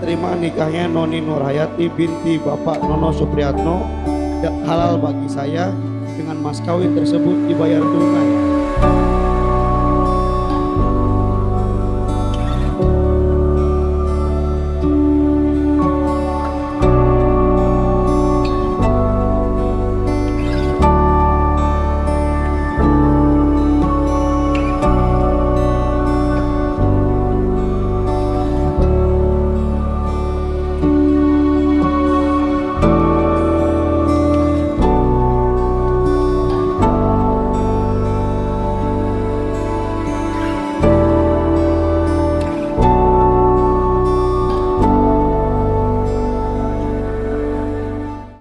Terima nikahnya Noni Nurhayati binti Bapak Nono Supriyatno halal bagi saya. Dengan mas kawin tersebut dibayar tunai